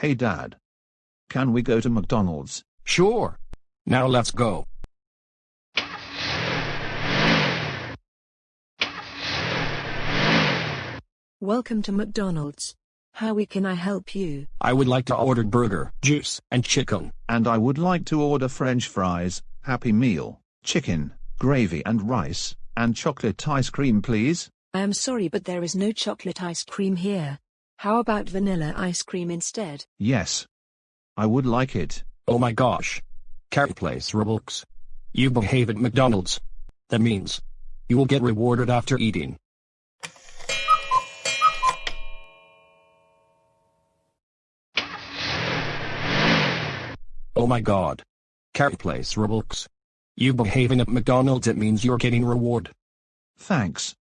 Hey Dad. Can we go to McDonald's? Sure. Now let's go. Welcome to McDonald's. How we can I help you? I would like to order burger, juice, and chicken. And I would like to order french fries, happy meal, chicken, gravy and rice, and chocolate ice cream please. I am sorry but there is no chocolate ice cream here. How about vanilla ice cream instead? Yes. I would like it. Oh my gosh. Carrot Place Roblox. You behave at McDonald's. That means you will get rewarded after eating. Oh my god. Carrot Place Roblox. You behaving at McDonald's it means you're getting reward. Thanks.